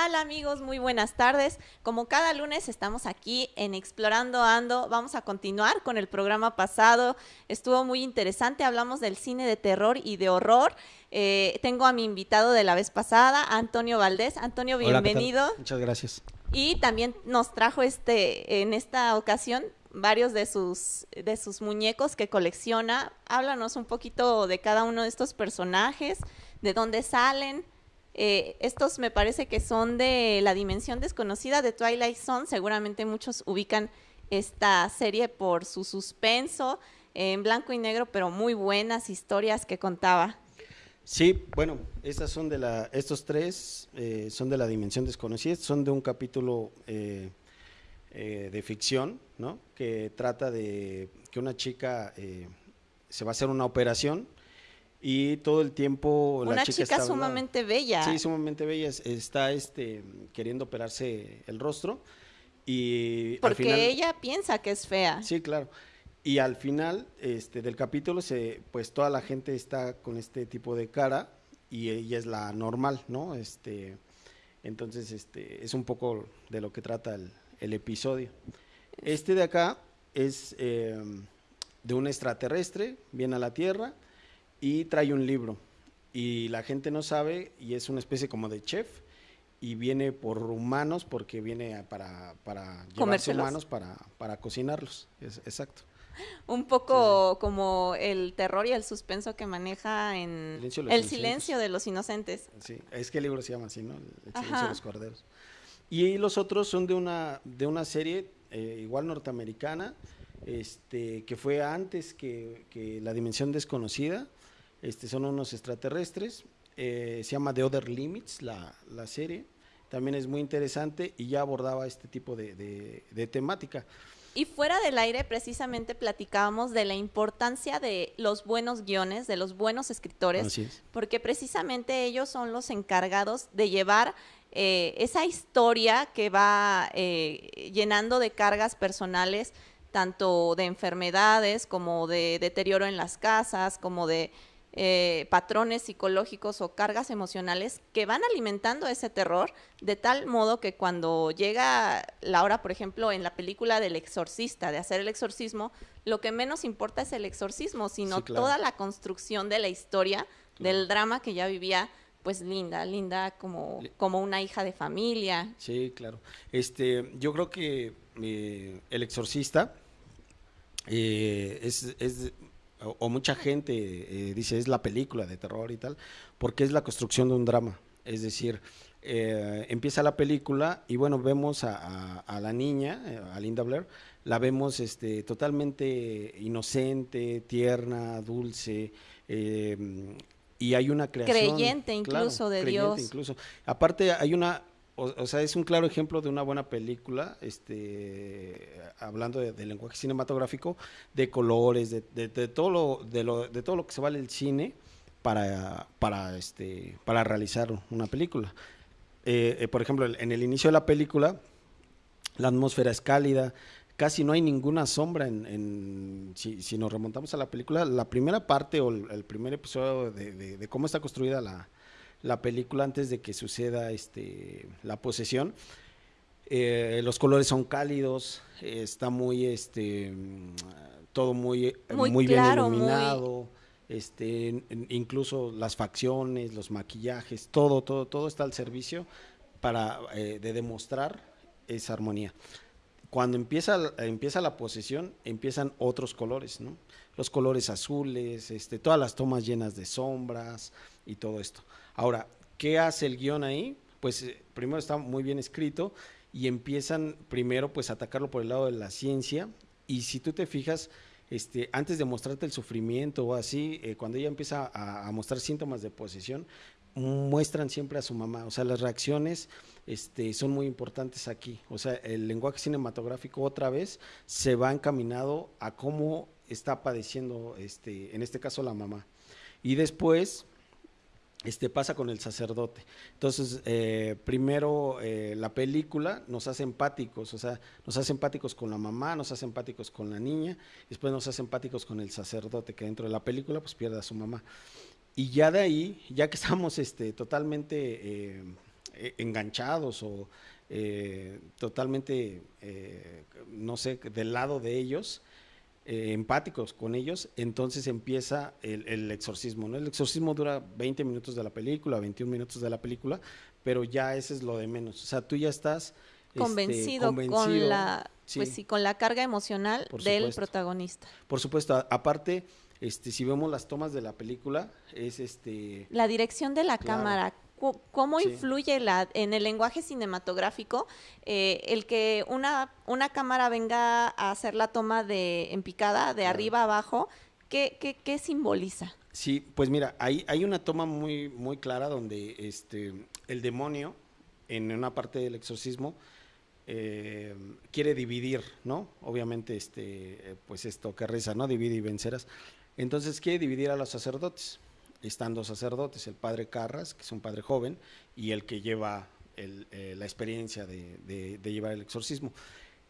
tal amigos? Muy buenas tardes. Como cada lunes estamos aquí en Explorando Ando, vamos a continuar con el programa pasado. Estuvo muy interesante, hablamos del cine de terror y de horror. Eh, tengo a mi invitado de la vez pasada, Antonio Valdés. Antonio, bienvenido. Muchas gracias. Y también nos trajo este, en esta ocasión varios de sus, de sus muñecos que colecciona. Háblanos un poquito de cada uno de estos personajes, de dónde salen. Eh, estos me parece que son de la dimensión desconocida de Twilight Zone. Seguramente muchos ubican esta serie por su suspenso en blanco y negro, pero muy buenas historias que contaba. Sí, bueno, estas son de la, estos tres eh, son de la dimensión desconocida, son de un capítulo eh, de ficción, ¿no? Que trata de que una chica se va a hacer una operación y todo el tiempo la chica, chica sumamente bella. Sí, sumamente bella. Está este, queriendo operarse el rostro. Y Porque ella piensa que es fea. Sí, claro. Y al final este, del capítulo, se, pues toda la gente está con este tipo de cara y ella es la normal, ¿no? Este, entonces, este, es un poco de lo que trata el, el episodio. Este de acá es eh, de un extraterrestre, viene a la Tierra y trae un libro. Y la gente no sabe y es una especie como de chef y viene por humanos porque viene para, para llevarse humanos para, para cocinarlos. Es, exacto. Un poco como el terror y el suspenso que maneja en El silencio de los inocentes. Sí, es que el libro se llama así, ¿no? El silencio de los corderos. Y los otros son de una, de una serie eh, igual norteamericana, este, que fue antes que, que La Dimensión Desconocida, este, son unos extraterrestres, eh, se llama The Other Limits, la, la, serie, también es muy interesante y ya abordaba este tipo de, de, temática. Y fuera del aire, precisamente platicábamos de la importancia de los buenos guiones, de los buenos escritores, porque precisamente ellos son los encargados de llevar eh, esa historia que va eh, llenando de cargas personales, tanto de enfermedades como de deterioro en las casas, como de eh, patrones psicológicos o cargas emocionales que van alimentando ese terror de tal modo que cuando llega la hora, por ejemplo, en la película del exorcista, de hacer el exorcismo, lo que menos importa es el exorcismo, sino toda la construcción de la historia, del drama que ya vivía pues linda, linda como, como una hija de familia. Sí, claro. Este, yo creo que eh, el exorcista eh, es, es o, mucha gente eh, dice es la película de terror y tal, porque es la construcción de un drama. Es decir, eh, empieza la película y bueno, vemos a, la niña, eh, a Linda Blair, la vemos este, totalmente inocente, tierna, dulce, y hay una creación. Creyente incluso de creyente Dios. Incluso. Aparte hay una o, sea, es un claro ejemplo de una buena película, este, hablando de, lenguaje cinematográfico, de colores, de, todo lo, de, de todo lo que se vale el cine para, para, este, para realizar una película. Eh, eh, por ejemplo, en el inicio de la película, la atmósfera es cálida, casi no hay ninguna sombra en, si, nos remontamos a la película, la primera parte o el, primer episodio de cómo está construida la, la película antes de que suceda este, la posesión. Eh, los colores son cálidos, está muy, este, todo muy, muy, bien iluminado. Este, incluso las facciones, los maquillajes, todo, todo, todo está al servicio para eh, de demostrar esa armonía. Cuando empieza, empieza la posesión, empiezan otros colores, ¿no? Los colores azules, este, todas las tomas llenas de sombras y todo esto. Ahora, ¿qué hace el guion ahí? Pues eh, primero está muy bien escrito y empiezan primero pues a atacarlo por el lado de la ciencia y si tú te fijas, este, antes de mostrarte el sufrimiento o así, eh, cuando ella empieza a, mostrar síntomas de posesión, muestran siempre a su mamá, o sea, las reacciones este, son muy importantes aquí, o sea, el lenguaje cinematográfico otra vez se va encaminado a cómo está padeciendo, este, en este caso la mamá. Y después este, pasa con el sacerdote. Entonces, eh, primero eh, la película nos hace empáticos, o sea, nos hace empáticos con la mamá, nos hace empáticos con la niña, después nos hace empáticos con el sacerdote, que dentro de la película pues pierde a su mamá. Y ya de ahí, ya que estamos este, totalmente eh, enganchados o totalmente, no sé, del lado de ellos, empáticos con ellos, entonces empieza el, exorcismo. ¿no? El exorcismo dura 20 minutos de la película, 21 minutos de la película, pero ya ese es lo de menos. O sea, tú ya estás este, convencido, con la pues sí, con la carga emocional del protagonista. Por supuesto, aparte, este, si vemos las tomas de la película, es este la dirección de la cámara. ¿Cómo influye la, en el lenguaje cinematográfico eh, el que una, una cámara venga a hacer la toma de en picada, de arriba a abajo? ¿Qué, qué, qué simboliza? Sí, pues mira, hay, hay una toma muy, muy clara donde este, el demonio, en una parte del exorcismo, eh, quiere dividir, ¿no? Obviamente, este, pues esto que reza, ¿no? Divide y vencerás. Entonces quiere dividir a los sacerdotes. Están dos sacerdotes, el padre Carras, que es un padre joven, y el que lleva eh, la experiencia de, llevar el exorcismo.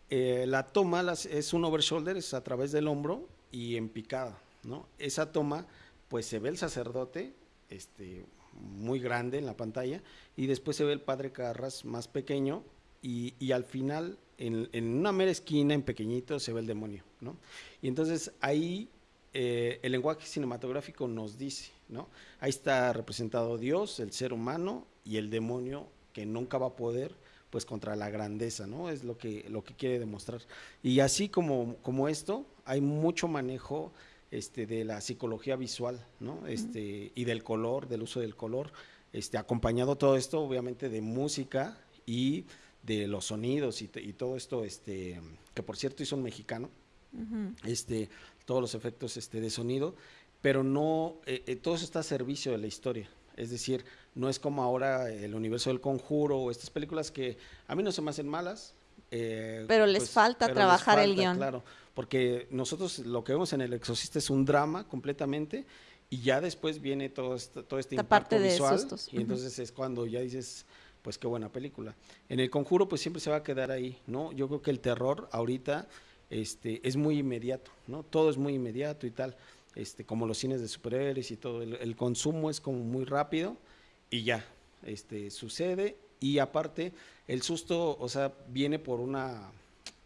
Eh, la toma es un overshoulder, es a través del hombro y en picada, ¿no? Esa toma, pues se ve el sacerdote, este, muy grande en la pantalla, y después se ve el padre Carras más pequeño, y, al final, en, una mera esquina, en pequeñito, se ve el demonio, ¿no? Y entonces ahí eh, el lenguaje cinematográfico nos dice, ¿no? Ahí está representado Dios, el ser humano y el demonio que nunca va a poder, pues contra la grandeza, ¿no? Es lo que, lo que quiere demostrar. Y así como, como esto, hay mucho manejo este, de la psicología visual, ¿no? Este, y del color, del uso del color, este, acompañado todo esto, obviamente, de música y de los sonidos y, todo esto, este, que por cierto hizo un mexicano, este, todos los efectos este, de sonido, pero no, eh, eh, todo eso está a servicio de la historia. Es decir, no es como ahora el universo del conjuro o estas películas que a mí no se me hacen malas. Eh, pero les pues, falta trabajar el guion. Claro, porque nosotros lo que vemos en El Exorcista es un drama completamente y ya después viene todo, este, todo este impacto parte visual. Y entonces es cuando ya dices, pues qué buena película. En el conjuro pues siempre se va a quedar ahí, ¿no? Yo creo que el terror ahorita este, es muy inmediato, ¿no? Todo es muy inmediato y tal, este, como los cines de superhéroes y todo, el, consumo es como muy rápido y ya, este, sucede y aparte el susto, o sea, viene por una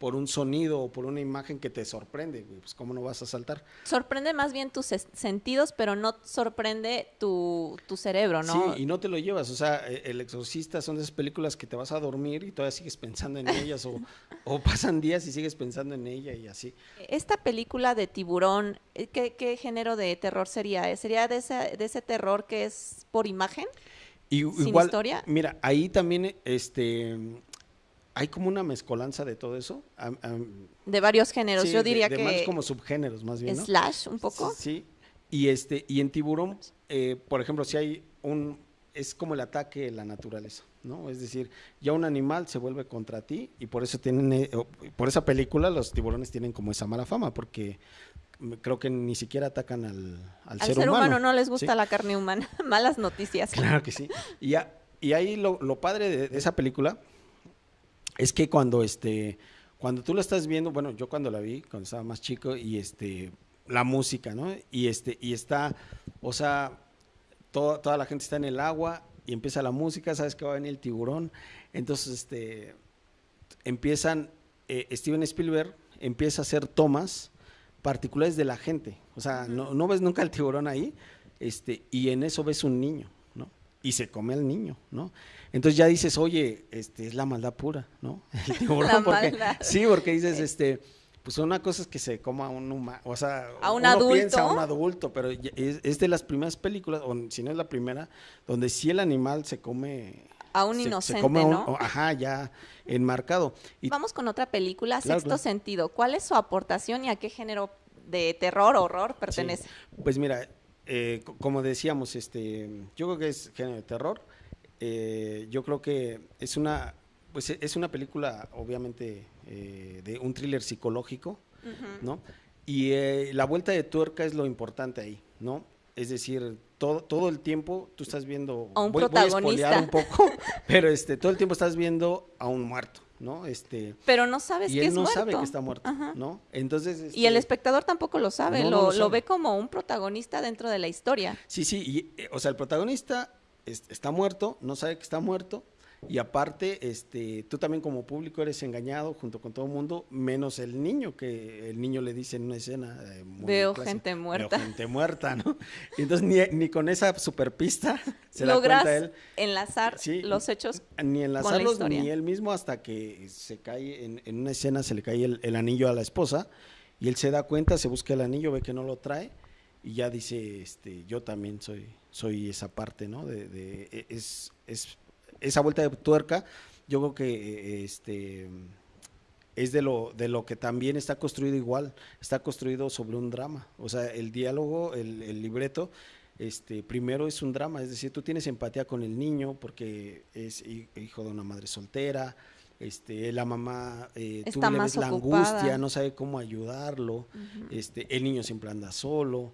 por un sonido o por una imagen que te sorprende, pues cómo no vas a saltar. Sorprende más bien tus sentidos, pero no sorprende tu, cerebro, ¿no? Sí, y no te lo llevas, o sea, e-, El Exorcista son de esas películas que te vas a dormir y todavía sigues pensando en ellas o, o pasan días y sigues pensando en ella y así. Esta película de tiburón, eh, ¿qué, género de terror sería? ¿Sería de ese, de ese terror que es por imagen? Y, ¿Sin igual, historia? Mira, ahí también este hay como una mezcolanza de todo eso. de varios géneros, yo diría de, que. Más como subgéneros, más bien. Slash, un poco. Sí. Y este, y en tiburón, eh, por ejemplo, si hay un, es como el ataque de la naturaleza, ¿no? Es decir, ya un animal se vuelve contra ti y por eso tienen, eh, por esa película los tiburones tienen como esa mala fama, porque creo que ni siquiera atacan al, al, al ser, humano. no les gusta la carne humana. Malas noticias. Claro que sí. Y, ya, y ahí lo, lo padre de, esa película es que cuando este cuando tú lo estás viendo, bueno, yo cuando la vi, cuando estaba más chico, y este, la música, ¿no? Y este, y está, o sea, toda la gente está en el agua y empieza la música, sabes que va a venir el tiburón. Entonces, este, empiezan, eh, Steven Spielberg empieza a hacer tomas particulares de la gente. O sea, no, no ves nunca el tiburón ahí, este, y en eso ves un niño. Y se come al niño, ¿no? Entonces ya dices, oye, este es la maldad pura, ¿no? El tiburón, porque, sí, porque dices, este, pues una cosa es que se coma a un humano, o sea, a un adulto. piensa a un adulto, pero es, de las primeras películas, o si no es la primera, donde sí el animal se come a un inocente, ¿no? ajá, ya enmarcado. Y, Vamos con otra película, Sexto Sentido. ¿Cuál es su aportación y a qué género de terror, horror pertenece? Pues mira, eh, como decíamos, este, yo creo que es género de terror. Eh, yo creo que es una, pues es una película, obviamente, eh, de un thriller psicológico, ¿no? Y la vuelta de tuerca es lo importante ahí, ¿no? Es decir, todo, todo el tiempo tú estás viendo, a un protagonista. un poco, pero este, todo el tiempo estás viendo a un muerto. ¿No? Este, pero no sabes y que él no sabe que está muerto, ¿no? Entonces y el este, espectador tampoco lo sabe, lo, lo, ve como un protagonista dentro de la historia. Sí, sí, y, o sea, el protagonista está muerto, no sabe que está muerto, y aparte, este, tú también como público eres engañado junto con todo el mundo, menos el niño, que el niño le dice en una escena. Eh, Veo gente muerta. Veo gente muerta, ¿no? Y entonces ni, ni con esa superpista se Logras da cuenta él. enlazar los hechos. Ni enlazarlos ni él mismo hasta que se cae en, en una escena, se le cae el, el anillo a la esposa y él se da cuenta, se busca el anillo, ve que no lo trae y ya dice, este, yo también soy, soy esa parte, ¿no? De, de e, es, es esa vuelta de tuerca, yo creo que este es de lo, de lo que también está construido igual, está construido sobre un drama. O sea, el diálogo, el, libreto, este, primero es un drama, es decir, tú tienes empatía con el niño porque es hijo de una madre soltera, este, la mamá, eh, tú le ves la angustia, no sabe cómo ayudarlo, este, el niño siempre anda solo.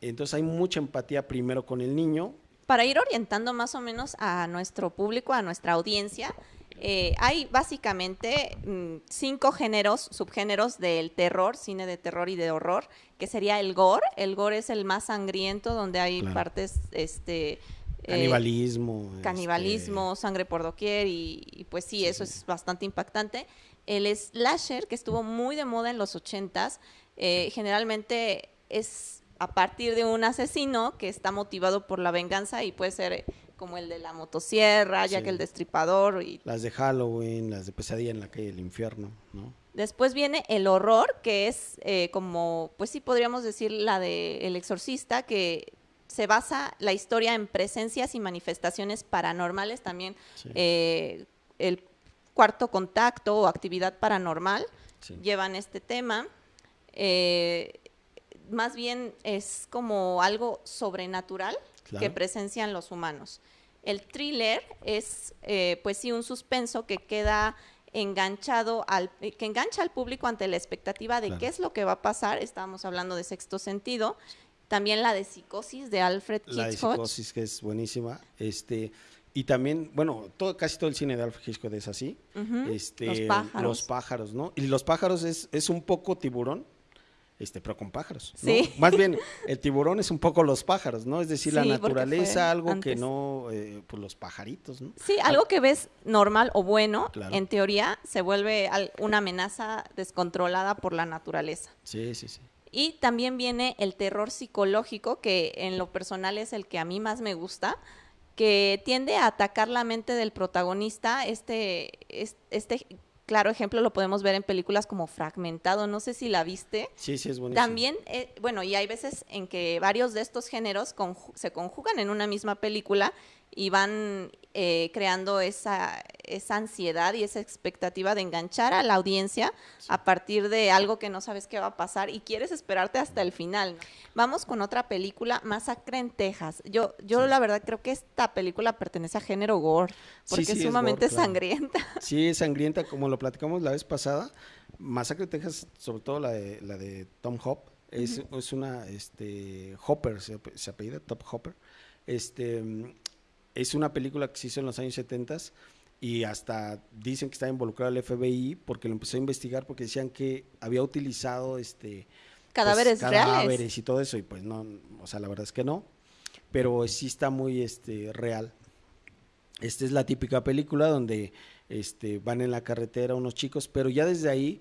Entonces hay mucha empatía primero con el niño para ir orientando más o menos a nuestro público, a nuestra audiencia, eh, hay básicamente mm, cinco géneros, subgéneros del terror, cine de terror y de horror, que sería el gore. El gore es el más sangriento, donde hay partes, este... Eh, canibalismo. canibalismo, este sangre por doquier y, pues sí, eso es bastante impactante. El slasher, que estuvo muy de moda en los ochentas, eh, generalmente es a partir de un asesino que está motivado por la venganza y puede ser como el de la motosierra, ya que el destripador y las de Halloween, las de pesadilla en la calle del infierno, ¿no? Después viene el horror, que es eh, como, pues sí podríamos decir la de El Exorcista, que se basa la historia en presencias y manifestaciones paranormales, también eh, el cuarto contacto o actividad paranormal llevan este tema. Eh, más bien es como algo sobrenatural que presencian los humanos. El thriller es, eh, pues sí, un suspenso que queda enganchado al, eh, que engancha al público ante la expectativa de qué es lo que va a pasar. Estábamos hablando de sexto sentido. También la de psicosis de Alfred Hitchcock. La de psicosis que es buenísima. Este, y también, bueno, todo, casi todo el cine de Alfred Hitchcock es así. este, los pájaros. Los pájaros, ¿no? Y los pájaros es, es un poco tiburón, este, pero con pájaros. Sí. Más bien, el tiburón es un poco los pájaros, ¿no? Es decir, la naturaleza, algo que no, eh, pues los pajaritos, ¿no? Sí, algo que ves normal o bueno, en teoría, se vuelve una amenaza descontrolada por la naturaleza. Sí, sí, sí. Y también viene el terror psicológico, que en lo personal es el que a mí más me gusta, que tiende a atacar la mente del protagonista, este, este claro ejemplo lo podemos ver en películas como Fragmentado, no sé si la viste. Sí, sí, es bonito. También, eh, bueno, y hay veces en que varios de estos géneros se conjugan en una misma película y van eh, creando esa, esa ansiedad y esa expectativa de enganchar a la audiencia a partir de algo que no sabes qué va a pasar y quieres esperarte hasta el final. Vamos con otra película, Masacre en Texas. Yo, yo la verdad creo que esta película pertenece a género gore, porque es sumamente sangrienta. Sí, es sangrienta, como lo platicamos la vez pasada. Masacre en Texas, sobre todo la de, la de Tom Hop, es, es una, este, Hopper, se, se apellida, Top Hopper. Este, es una película que se hizo en los años 70 y hasta dicen que está involucrado el FBI porque lo empezó a investigar porque decían que había utilizado este cadáveres, pues, cadáveres y todo eso y pues no, o sea, la verdad es que no, pero sí está muy este real. Esta es la típica película donde este van en la carretera unos chicos, pero ya desde ahí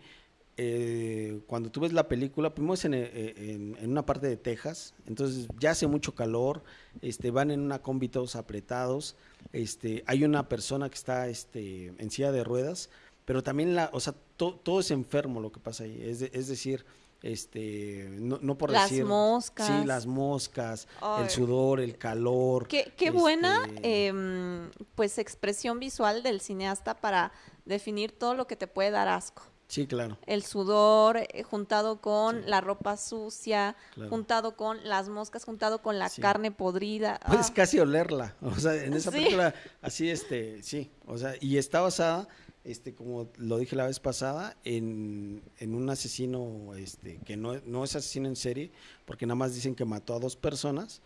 eh, cuando tú ves la película, primero es eh, en, en, una parte de Texas, entonces ya hace mucho calor, este, van en una combi todos apretados, este, hay una persona que está este, en silla de ruedas, pero también la, o sea, todo es enfermo lo que pasa ahí, es, es decir, este, no, no por las decir, moscas. sí, las moscas, el sudor, el calor. Qué, qué buena, em, pues, expresión visual del cineasta para definir todo lo que te puede dar asco. Sí, claro. El sudor eh, juntado con la ropa sucia, juntado con las moscas, juntado con la carne podrida. Puedes ah. casi olerla. O sea, en esa película, así, este, sí. O sea, y está basada, este, como lo dije la vez pasada, en, en un asesino, este, que no, no es asesino en serie, porque nada más dicen que mató a dos personas,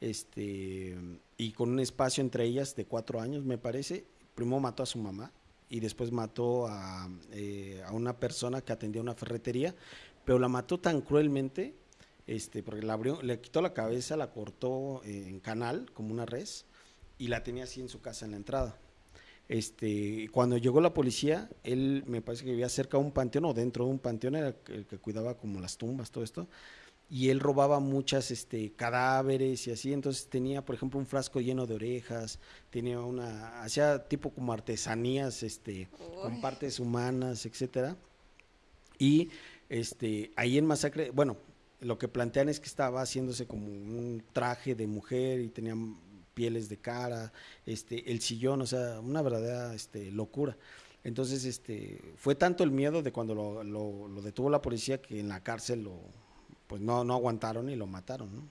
este, y con un espacio entre ellas de cuatro años, me parece. Primero mató a su mamá y después mató a, eh, a, una persona que atendía una ferretería, pero la mató tan cruelmente, este, porque la abrió, le quitó la cabeza, la cortó en canal, como una res, y la tenía así en su casa en la entrada. Este, cuando llegó la policía, él me parece que vivía cerca de un panteón o dentro de un panteón, era el que cuidaba como las tumbas, todo esto y él robaba muchas este, cadáveres y así, entonces tenía, por ejemplo, un frasco lleno de orejas, tenía una, hacía tipo como artesanías, este, con partes humanas, etcétera, y este, ahí en Masacre, bueno, lo que plantean es que estaba haciéndose como un traje de mujer y tenía pieles de cara, este, el sillón, o sea, una verdadera este, locura. Entonces, este, fue tanto el miedo de cuando lo, lo detuvo la policía que en la cárcel lo, pues no, no aguantaron y lo mataron, ¿no?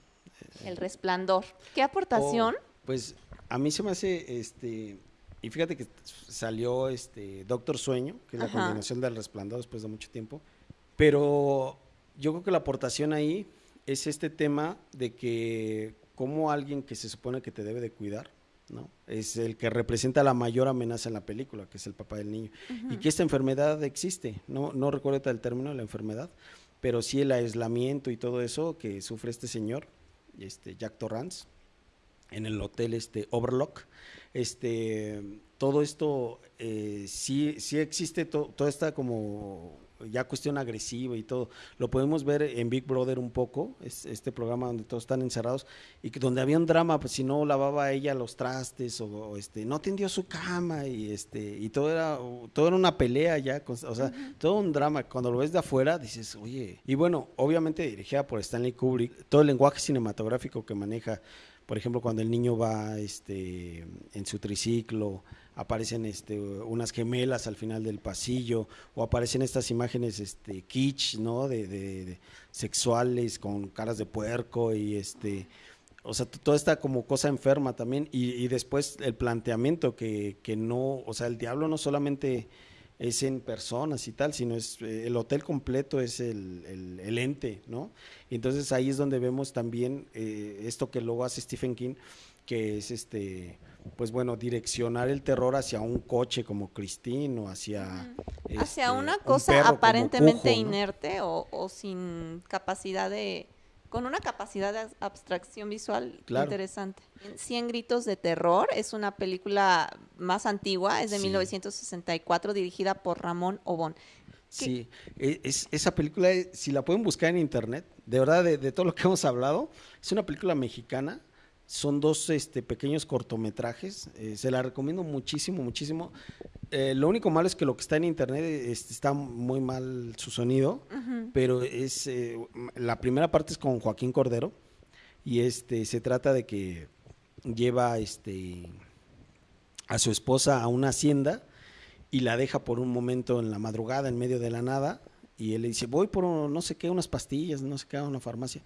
El resplandor. ¿Qué aportación? Oh, pues a mí se me hace, este, y fíjate que salió este Doctor Sueño, que es la combinación del resplandor después de mucho tiempo, pero yo creo que la aportación ahí es este tema de que como alguien que se supone que te debe de cuidar, ¿no? Es el que representa la mayor amenaza en la película, que es el papá del niño. Y que esta enfermedad existe, no, no recuerdo el término de la enfermedad, pero sí el aislamiento y todo eso que sufre este señor, este Jack Torrance, en el hotel este Overlock, este, todo esto eh, sí, sí existe, toda esta como ya cuestión agresiva y todo. Lo podemos ver en Big Brother un poco, es este programa donde todos están encerrados y que donde había un drama, pues si no lavaba ella los trastes o, este no tendió su cama y este y todo era todo era una pelea ya, o sea, todo un drama. Cuando lo ves de afuera dices, "Oye." Y bueno, obviamente dirigida por Stanley Kubrick, todo el lenguaje cinematográfico que maneja por ejemplo, cuando el niño va este, en su triciclo, aparecen este, unas gemelas al final del pasillo, o aparecen estas imágenes este, kitsch, ¿no? De, sexuales con caras de puerco y este. O sea, toda esta como cosa enferma también. Y, después el planteamiento que, que no, o sea, el diablo no solamente es en personas y tal, sino es eh, el hotel completo es el, el, ente, ¿no? Y entonces ahí es donde vemos también eh, esto que luego hace Stephen King, que es este, pues bueno, direccionar el terror hacia un coche como Christine o hacia... hacia este, una cosa aparentemente inerte o, o sin capacidad de con una capacidad de abstracción visual interesante. Cien gritos de terror es una película más antigua, es de 1964, dirigida por Ramón Obón. Sí, e, es, esa película, si la pueden buscar en internet, de verdad, de todo lo que hemos hablado, es una película mexicana son dos este, pequeños cortometrajes. Eh, se la recomiendo muchísimo, muchísimo. Eh, lo único malo es que lo que está en internet este, está muy mal su sonido, pero es eh, la primera parte es con Joaquín Cordero y este se trata de que lleva este a su esposa a una hacienda y la deja por un momento en la madrugada en medio de la nada y él le dice voy por no sé qué unas pastillas no sé qué a una farmacia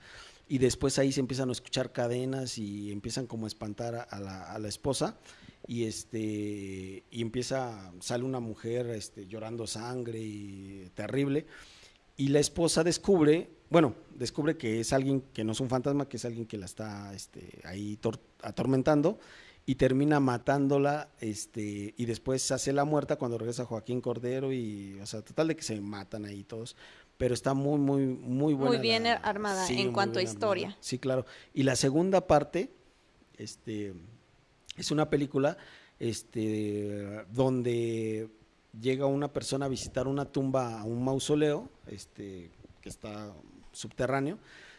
y después ahí se empiezan a escuchar cadenas y empiezan como a espantar a la, esposa y este y empieza sale una mujer este, llorando sangre y terrible y la esposa descubre bueno descubre que es alguien que no es un fantasma que es alguien que la está este, ahí atormentando y termina matándola este y después hace la muerta cuando regresa Joaquín Cordero y o sea total de que se matan ahí todos pero está muy, muy, muy buena. Muy bien armada en cuanto a historia. Sí, claro. Y la segunda parte, este, es una película, este, donde llega una persona a visitar una tumba, un mausoleo, este, que está subterráneo,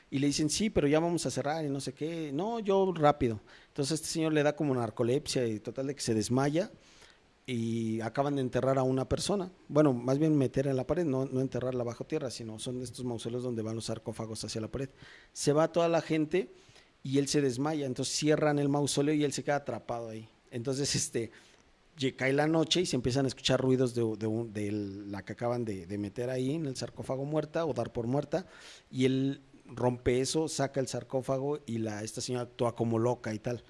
y le dicen, sí, pero ya vamos a cerrar y no sé qué. No, yo rápido. Entonces este señor le da como narcolepsia y total de que se desmaya y acaban de enterrar a una persona. Bueno, más bien meter en la pared, no, no enterrarla bajo tierra, sino son estos mausoleos donde van los sarcófagos hacia la pared. Se va toda la gente y él se desmaya, entonces cierran el mausoleo y él se queda atrapado ahí. Entonces, este, cae la noche y se empiezan a escuchar ruidos de, de, la que acaban de, de, meter ahí en el sarcófago muerta o dar por muerta y él rompe eso, saca el sarcófago y la, esta señora actúa como loca y tal.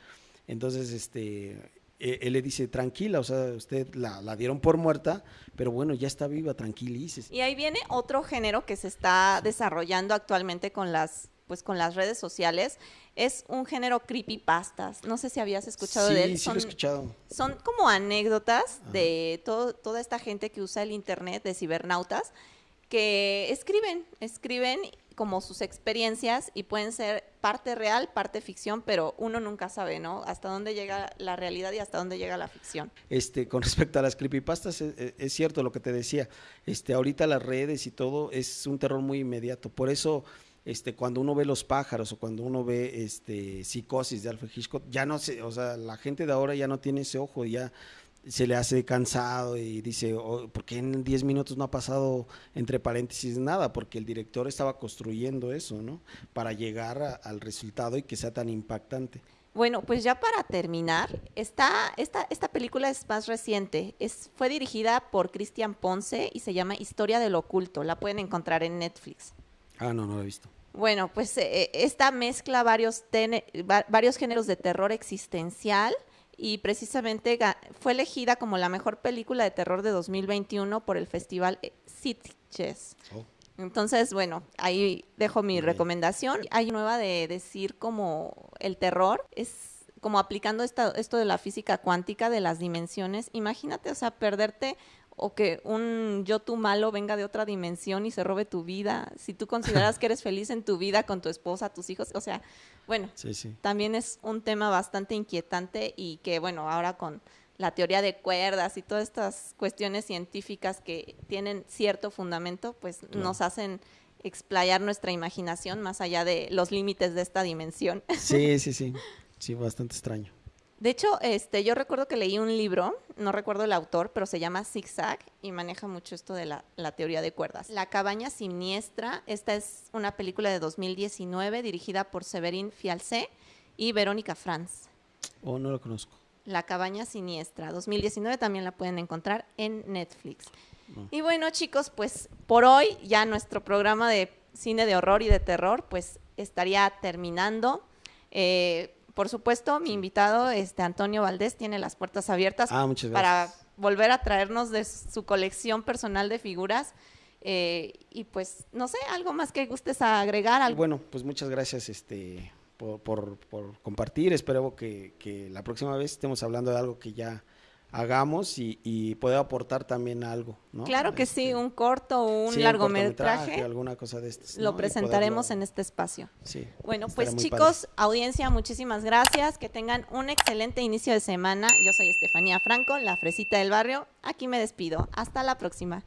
Entonces, este, eh, él le dice, tranquila, o sea, usted la, dieron por muerta, pero bueno, ya está viva, tranquilices. Y ahí viene otro género que se está desarrollando actualmente con las pues con las redes sociales, es un género creepypastas. No sé si habías escuchado de él. Sí, lo he escuchado. Son como anécdotas de todo, toda esta gente que usa el internet, de cibernautas, que escriben, escriben como sus experiencias y pueden ser parte real, parte ficción, pero uno nunca sabe, ¿no? Hasta dónde llega la realidad y hasta dónde llega la ficción. Este, con respecto a las creepypastas, es, es cierto lo que te decía. Este, ahorita las redes y todo es un terror muy inmediato. Por eso este, cuando uno ve los pájaros o cuando uno ve este, psicosis de Alfred Hitchcock, ya no sé, o sea, la gente de ahora ya no tiene ese ojo, ya se le hace cansado y dice, oh, ¿por qué en 10 minutos no ha pasado entre paréntesis nada? Porque el director estaba construyendo eso, ¿no? Para llegar al resultado y que sea tan impactante. Bueno, pues ya para terminar, esta, esta, esta película es más reciente. Es, fue dirigida por Cristian Ponce y se llama Historia del Oculto. La pueden encontrar en Netflix. Ah, no, no la he visto. Bueno, pues eh, esta mezcla varios, varios géneros de terror existencial y precisamente fue elegida como la mejor película de terror de 2021 por el festival Sitges. Oh. Entonces, bueno, ahí dejo mi recomendación. Hay nueva de decir como el terror es como aplicando esto de la física cuántica de las dimensiones. Imagínate, o sea, perderte o que un yo tú malo venga de otra dimensión y se robe tu vida, si tú consideras que eres feliz en tu vida con tu esposa, tus hijos, o sea, bueno, también es un tema bastante inquietante y que bueno, ahora con la teoría de cuerdas y todas estas cuestiones científicas que tienen cierto fundamento, pues nos hacen explayar nuestra imaginación más allá de los límites de esta dimensión. Sí, sí, sí, sí, bastante extraño. De hecho, este, yo recuerdo que leí un libro, no recuerdo el autor, pero se llama Zigzag y maneja mucho esto de la, teoría de cuerdas. La cabaña siniestra, esta es una película de 2019 dirigida por Severin Fialcé y Verónica Franz. Oh, no lo conozco. La cabaña siniestra, 2019 también la pueden encontrar en Netflix. Y bueno, chicos, pues por hoy ya nuestro programa de cine de horror y de terror pues estaría terminando. Eh, por supuesto, mi invitado, este Antonio Valdés, tiene las puertas abiertas ah, para volver a traernos de su colección personal de figuras. Eh, y pues, no sé, algo más que gustes agregar. Bueno, pues muchas gracias este, por, compartir. Espero que, que la próxima vez estemos hablando de algo que ya hagamos y, y pueda aportar también algo. ¿no? Claro que sí, este, un corto o un largometraje. alguna cosa de estos. Lo presentaremos en este espacio. Sí. Bueno, pues chicos, audiencia, muchísimas gracias. Que tengan un excelente inicio de semana. Yo soy Estefanía Franco, la fresita del barrio. Aquí me despido. Hasta la próxima.